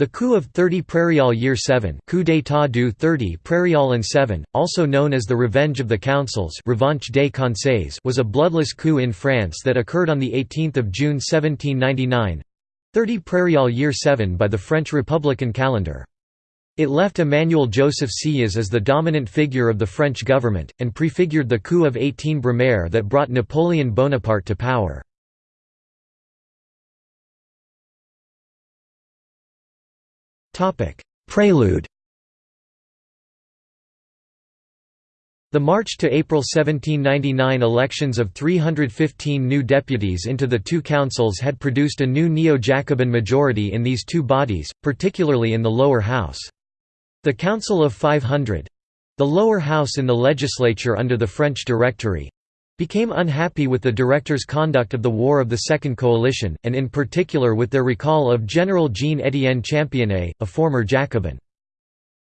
The coup of 30 Prairial Year 7 coup d'état du 30 Prairial and 7, also known as the Revenge of the Councils Revanche des Conseils was a bloodless coup in France that occurred on 18 June 1799 30 Prairial Year 7 by the French Republican calendar. It left Emmanuel Joseph Sieyès as the dominant figure of the French government, and prefigured the coup of 18 Brumaire that brought Napoleon Bonaparte to power. Prelude. The March to April 1799 elections of 315 new deputies into the two councils had produced a new neo-Jacobin majority in these two bodies, particularly in the lower house. The Council of 500—the lower house in the legislature under the French Directory, became unhappy with the directors' conduct of the War of the Second Coalition, and in particular with their recall of General Jean-Étienne Championnet, a former Jacobin.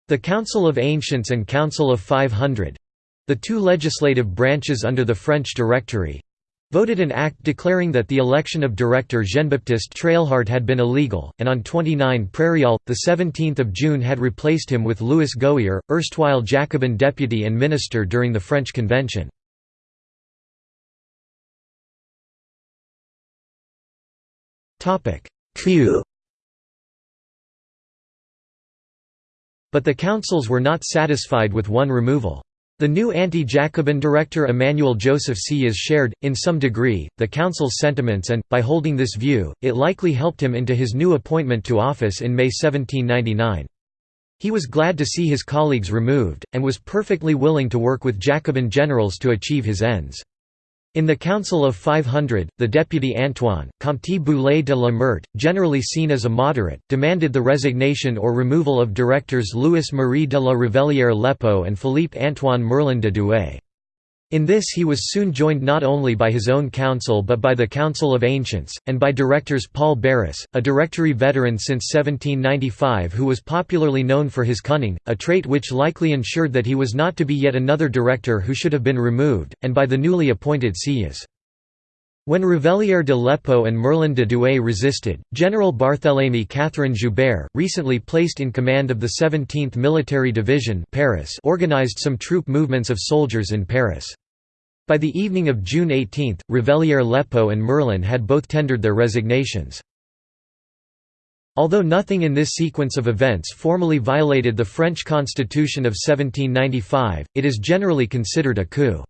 The Council of Ancients and Council of 500—the two legislative branches under the French Directory, voted an act declaring that the election of director Jean-Baptiste Treilhard had been illegal, and on 29 Prairial, 17 June had replaced him with Louis Gohier, erstwhile Jacobin deputy and minister during the French Convention. Q But the councils were not satisfied with one removal. The new anti-Jacobin director Emmanuel Joseph Sieyès shared, in some degree, the council's sentiments and, by holding this view, it likely helped him into his new appointment to office in May 1799. He was glad to see his colleagues removed, and was perfectly willing to work with Jacobin generals to achieve his ends. In the Council of 500, the deputy Antoine, Comte Boulay de la Meurthe, generally seen as a moderate, demanded the resignation or removal of directors Louis-Marie de la Révellière Lépeaux and Philippe-Antoine Merlin de Douai. In this he was soon joined not only by his own council but by the Council of Ancients, and by directors Paul Barras, a directory veteran since 1795 who was popularly known for his cunning, a trait which likely ensured that he was not to be yet another director who should have been removed, and by the newly appointed Sieyès. When Révellière de Lépeaux and Merlin de Douai resisted, General Barthélemy Catherine Joubert, recently placed in command of the 17th Military Division Paris organized some troop movements of soldiers in Paris. By the evening of June 18, Révellière Lépeaux and Merlin had both tendered their resignations. Although nothing in this sequence of events formally violated the French Constitution of 1795, it is generally considered a coup.